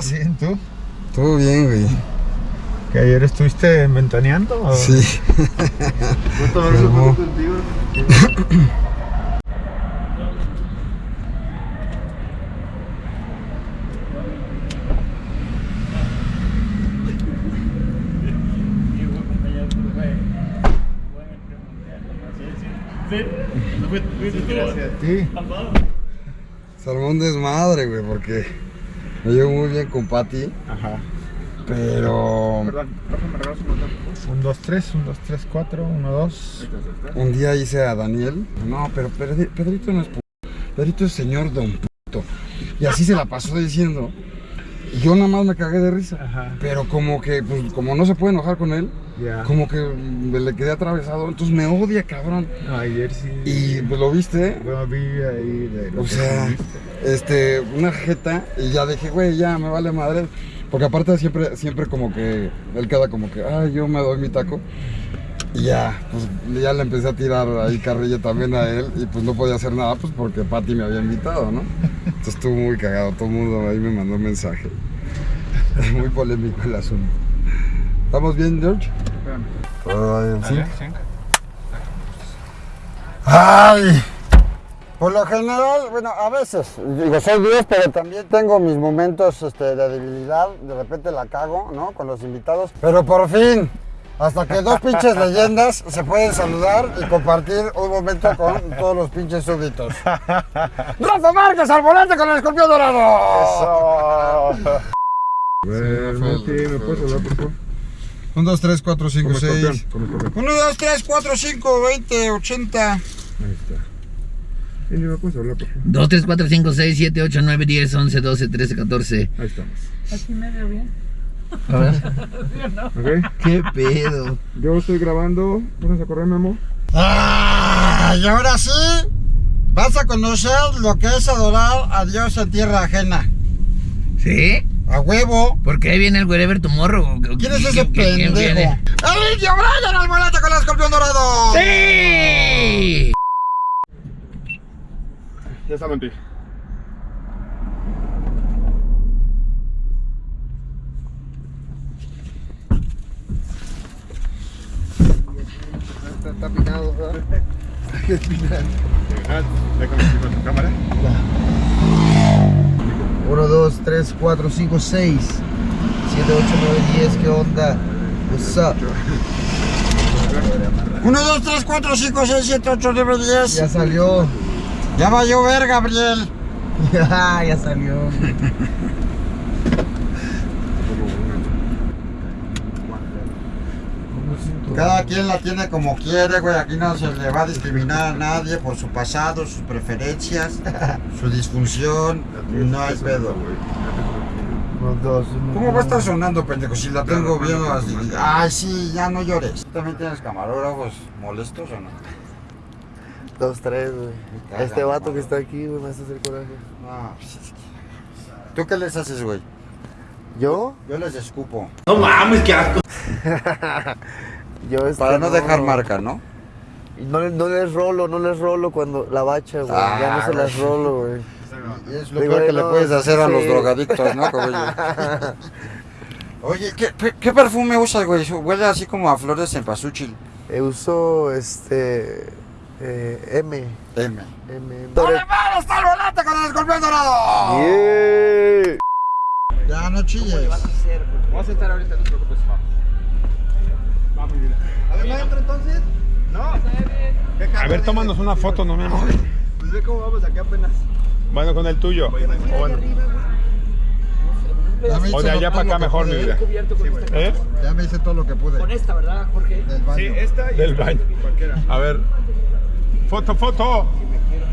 estás? Bien, ¿tú? Todo bien, güey. ¿Que ayer estuviste ventaneando? o- Sí. ¿Puedo tomar una foto contigo? Sí. Un desmadre, güey, porque me llevo muy bien con Patty, Ajá. pero Perdón, Rafa, ¿me regalas un botón? Un, dos, tres, un, dos, tres, cuatro, uno, dos. un día hice a Daniel. No, pero Pedri- Pedrito no es p. Pedrito es señor don puto. Y así se la pasó diciendo. Yo nada más me cagué de risa. Ajá. Pero como que, pues, como no se puede enojar con él, como que me le quedé atravesado. Entonces me odia, cabrón. Ayer sí. Y pues lo viste, Bueno, vi ahí de lo O sea, este, una jeta y ya dije, güey, ya me vale madre. Porque aparte siempre, siempre como que, él queda como que, ay, yo me doy mi taco. Y ya, pues ya le empecé a tirar ahí carrilla también a él y pues no podía hacer nada pues porque Patty me había invitado, ¿no? Entonces estuvo muy cagado, todo el mundo ahí me mandó un mensaje. Muy polémico el asunto. ¿Estamos bien, George? Espérame. Todo bien, sí. ¡Ay! Por lo general, bueno, a veces, digo, soy Dios, pero también tengo mis momentos este, de debilidad, de repente la cago, ¿no? Con los invitados. Pero por fin, hasta que dos pinches leyendas se pueden saludar y compartir un momento con todos los pinches súbditos. ¡Rafa Márquez al volante con el escorpión dorado! Eso. Bueno, Martí, ¿me puedes hablar, por favor? 1, 2, 3, 4, 5, Como escorpión, 6. como escorpión. 1, 2, 3, 4, 5, 20, 80. Ahí está. ¿Y me puedes hablar, por favor? 2, 3, 4, 5, 6, 7, 8, 9, 10, 11, 12, 13, 14. Ahí estamos. Aquí medio bien. A ver. ¿Ok? ¿Qué pedo? Yo estoy grabando. ¿Pones a correr, Memo? Ah, y ahora sí, vas a conocer lo que es adorar a Dios en tierra ajena. ¿Sí? A huevo. ¿Por qué viene el wherever tomorrow? ¿Quién es ese pendejo? ¡El indio Brian al volante con el escorpión dorado! ¡Sí! Ya está, Monty. Está, está picado, ¿verdad? Ah, déjame aquí con tu cámara. 1, 2, 3, 4, 5, 6, 7, 8, 9, 10, ¿qué onda? What's up? 1, 2, 3, 4, 5, 6, 7, 8, 9, 10. Ya salió. Ya va a llover, Gabriel. Ya, ya salió. Cada quien la tiene como quiere, güey. Aquí no se le va a discriminar a nadie por su pasado, sus preferencias, su disfunción. No hay pedo, güey. 1, 2, 1. ¿Cómo va a estar sonando, pendejo? Si la tengo bien así. Ay, sí, ya no llores. ¿También tienes camarógrafos molestos o no? 2, 3, güey. Este vato que está aquí, güey, me hace hacer coraje. No, pues es que... ¿Tú qué les haces, güey? ¿Yo? Yo les escupo. Yo este, Para no dejar marca, ¿no? Y No, le- no les rolo, no les rolo cuando la bacha, güey. ya no Ah, se las güey. rolo, güey. Es lo Digo, peor que le no, puedes hacer a los drogadictos, ¿no? Oye, ¿qué, qué- perfume usas, güey? Huele así como a flores de cempasúchil. Eh, uso este. Eh, M. M. M. M. ¡Dale, mal! ¡Está el volante con el escorpión dorado! Yeah. Ya no chilles. Vamos a sentar ahorita, no te preocupes. Bien. ¿Además entro entonces? A ver, tómanos una foto, no Memo. Pues ve cómo vamos aquí apenas. Bueno, con el tuyo. O, bueno, me de allá para acá mejor, mi vida. ¿Eh? Ya me hice todo lo que pude. Con esta, ¿verdad, Jorge? Del baño. esta y Del baño. A ver. Foto, foto.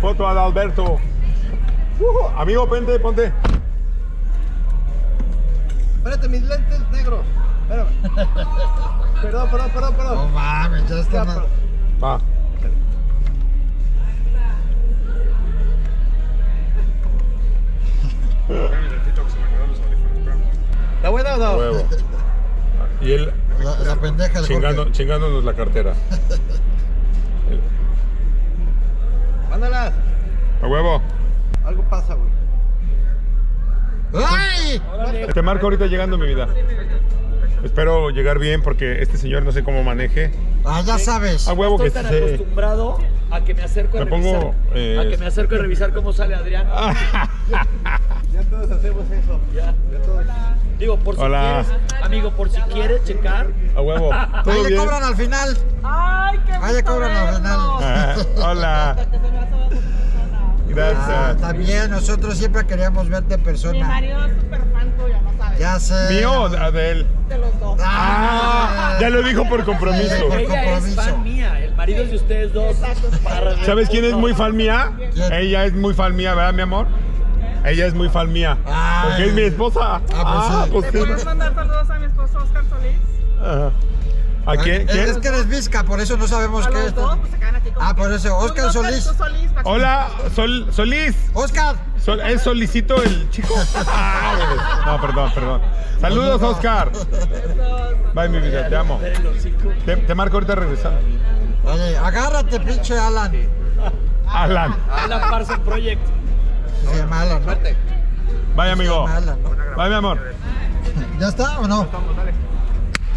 Foto al Alberto. Uh, amigo, ponte, ponte. Espérate, mis lentes negros. Espérame. Perdón, perdón, perdón, No perdón. mames, ya está. ma- Va. ¿Está buena o no? Huevo. Y él La, la pendeja del chingando, Jorge. chingándonos la cartera. Mándalas. A huevo. Algo pasa, güey. ¡Ay! Te marco ahorita llegando mi vida. Espero llegar bien porque este señor no sé cómo maneje. Ah, ya sabes. A huevo que Estoy tan se... acostumbrado a que me acerco a Me pongo, revisar. eh, A que me acerco a revisar cómo sale Adrián. Ya todos hacemos eso. Ya. Digo, por si Hola. quieres, amigo, por si quieres checar. A huevo. Ahí ¿Todo le cobran al final. Ay, qué Ahí le cobran al final. Ah, hola. Persona. Ah, Gracias. también nosotros siempre queríamos verte en Mi persona. marido es súper fan tuyo, no sabes. Ya sé. ¿Mío o de él? De los dos. Ah, Ya lo dijo por compromiso. Por Ella es fan mía. El marido es de ustedes dos. ¿Sabes quién es muy fan mía? ¿Quién? Ella es muy fan mía, ¿verdad, mi amor? Ella es muy fan mía. Ay. Porque es mi esposa. Ah, pues sí. ¿Le sí. puedes mandar saludos a mi esposo Oscar Solís? Ajá. ¿A quién? Es ¿Quién? que eres visca, por eso no sabemos qué es. dos, pues se quedan aquí con Ah, por eso, Oscar Solís. Solís. Hola, Sol, Solís. Oscar. Sol- ¿Es Solicito el chico? Ah, no, perdón, perdón. Saludos, Oscar. Bye, mi vida, te amo. Te, te marco ahorita regresando. Oye, agárrate, pinche Alan. Alan. Alan Parsons Project. Se llama Alan, ¿no? Bye, amigo. Alan, ¿no? Bye, mi amor. ¿Ya está o no?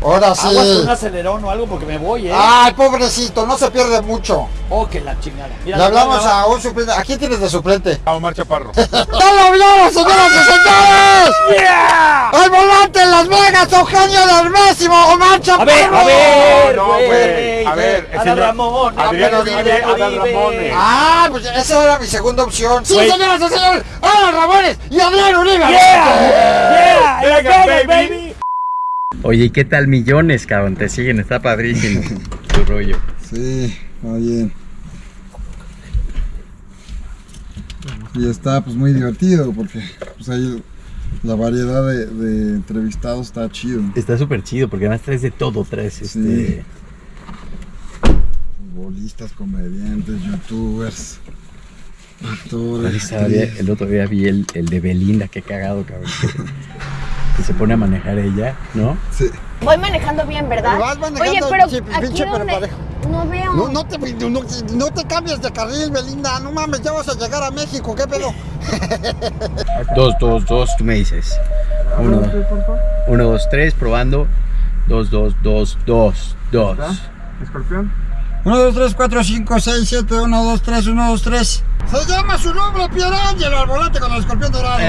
Ahora sí. Aguas un acelerón o algo porque me voy, eh. Ay, pobrecito, no se pierde mucho. Oh, que la chingada. Mira, Le hablamos a un suplente. ¿A quién tienes de suplente? A Omar Chaparro. ¡Ya lo vieron, señoras y señores! ¡Yeah! ¡Al volante en Las Vegas, Eugenio Dermésimo, Omar A Chaparro! ver, a ver, No, güey. güey. A ver, Adán no- Ramón. Adrián Uribe, Adán. Ramones. Ah, pues esa era mi segunda opción. ¡Sí, señoras y señores! ¡Alan Ramones y Adrián Uribe! ¡Yeah! ¡Yeah! Vegas, ¡Vegas, baby. baby! Oye, ¿y qué tal millones, cabrón? Te siguen, está padrísimo tu rollo. Sí, está bien. Y está pues muy divertido porque pues ahí la variedad de, de entrevistados está chido. Está súper chido porque además traes de todo, traes este... Futbolistas, comediantes, youtubers, actores. El otro día vi el, el de Belinda, qué cagado, cabrón. Se pone a manejar ella, ¿no? Sí. Voy manejando bien, ¿verdad? Vas manejando, Oye, pero sí, aquí pinche donde parejo. no veo. No, no te, no, no te cambies de carril, Belinda. No mames, ya vas a llegar a México. ¿Qué pedo? Dos, dos, dos, tú me dices. Uno, uno, dos, tres, probando. Dos, dos, dos, dos, dos. ¿Escorpión? 1, 2, 3, 4, 5, 6, 7, 1, 2, 3, 1, 2, 3. Se llama su nombre Pierangelo al volante con el escorpión dorado.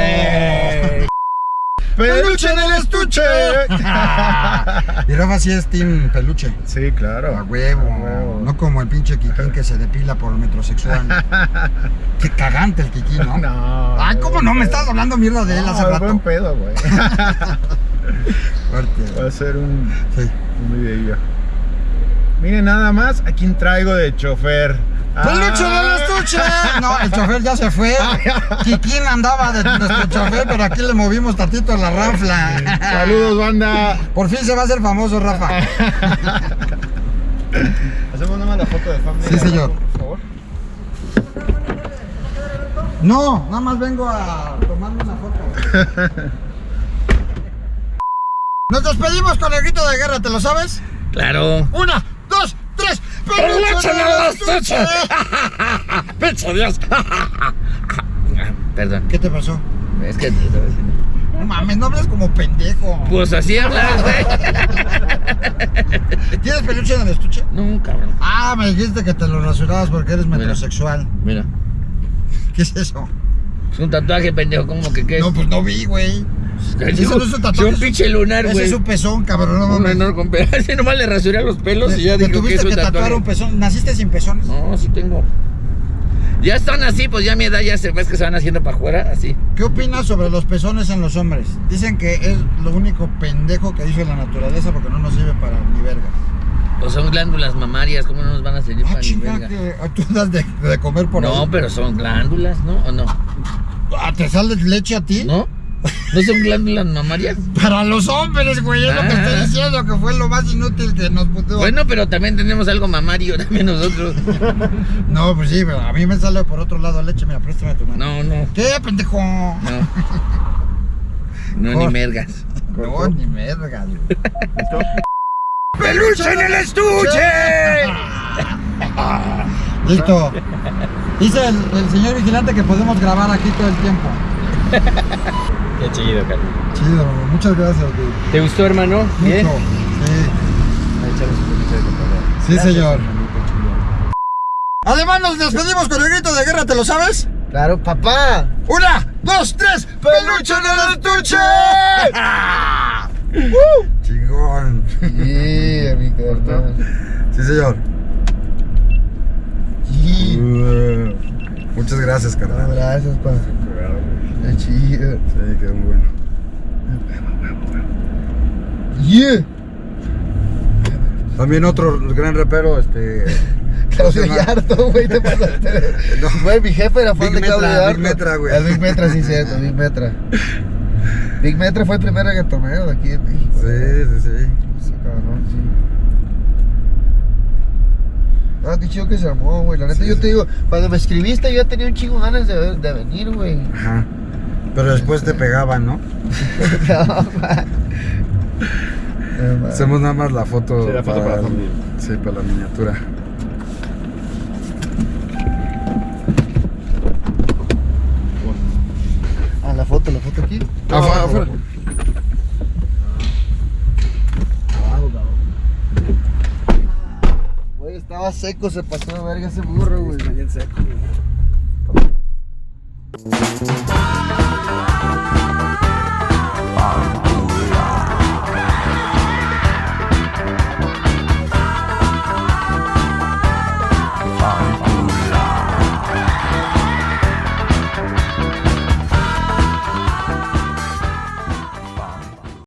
¡Peluche en el estuche! y Rafa sí es Team Peluche. Sí, A claro. huevo. No como el pinche Kikín que se depila por el metrosexual. Qué cagante el Kikín, ¿no? No. Ay, ¿cómo no? Me estás hablando mierda de él hace No, rato. buen pedo, güey. Va a ser un, Sí. un videillo. Miren nada más a quién traigo de chofer. ¡Peluche Ah. No, el chofer ya se fue. Kikín andaba de nuestro chofer, pero aquí le movimos tantito la ranfla. Saludos, banda. Por fin se va a hacer famoso, Rafa. Hacemos nada más la foto de familia. Sí, señor. Por favor. No, nada más vengo a tomarme una foto. Nos despedimos con el grito de guerra, ¿te lo sabes? Claro. Una, dos, tres. ¡Peluche en estuche! ¡Pinche Dios! Perdón. ¿Qué te pasó? Es que. No mames, no hables como pendejo. Pues así hablas, güey. ¿Tienes peluche en el estuche? No, cabrón. Ah, me dijiste que te lo rasurabas porque eres metrosexual. Mira. ¿Qué es eso? Es un tatuaje, pendejo. ¿Cómo que qué es? No, pues no vi, güey. Es eso no es un tatuaje. un pinche lunar, Ese güey. es un pezón, cabrón. No, Un mames. menor con nomás le rasuré los pelos y ya Te digo que tuviste es un que tatuar tatuaje. un pezón. ¿Naciste sin pezones? No, sí tengo. Ya están así, pues ya a mi edad ya se ves que se van haciendo para afuera, así. ¿Qué opinas sobre los pezones en los hombres? Dicen que es lo único pendejo que hizo la naturaleza porque no nos sirve para ni verga. Pues son glándulas mamarias, ¿cómo no nos van a servir Ah, para ni verga? que tú das de, de comer por No, ahí. pero son glándulas, ¿no? ¿O no? Ah, ¿Te sale leche a ti? ¿No? ¿No son glándulas mamarias? Para los hombres, güey, es lo que Ah. estoy diciendo, que fue lo más inútil que nos puso. Bueno, pero también tenemos algo mamario también nosotros. No, pues sí, pero a mí me sale por otro lado leche, mira, préstame tu mano. No, no, ¿Qué, pendejo? no. No, ni mergas. No, ni verga, güey. ¡Peluche en el estuche! Listo. Dice el, el señor vigilante que podemos grabar aquí todo el tiempo. Qué chido, carnal. Chido, hermano. Muchas gracias, güey. ¿Te gustó, hermano? Bien. Mucho. Ahí echamos un poquito de. Sí, sí, señor. Además nos despedimos con el grito de guerra, ¿te lo sabes? Claro, papá. Una, dos, tres, peluche en el estuche. Chingón. Yeah, mi carnal. Sí, señor. Yeah. Uh, Muchas gracias, carnal. Gracias, pa. Chido. Sí, quedó muy bueno. Yeah. También otro gran repero, este. Claudio. Yarto, güey, te pasaste. No. Güey, mi jefe era fan Big de Claudio Metra, Yarto. Big Metra, güey. El Big Metra, sí, cierto, Big Metra. Big Metra fue el primer reggaetonero de aquí de México. Sí, sí, sí. Ese cabrón, sí. Ah, qué chido que se armó, güey. La neta, yo te digo, cuando me escribiste, yo ya tenía un chingo ganas de, de venir, güey. Ajá. Pero después te pegaban, ¿no? No, ma. No, ma. Hacemos nada más la foto. Sí, la foto para la el- familia. Sí, para la miniatura. Ah, la foto, la foto aquí. Afuera, afuera. Güey, estaba seco, se pasó de verga ese burro, güey. Bien seco.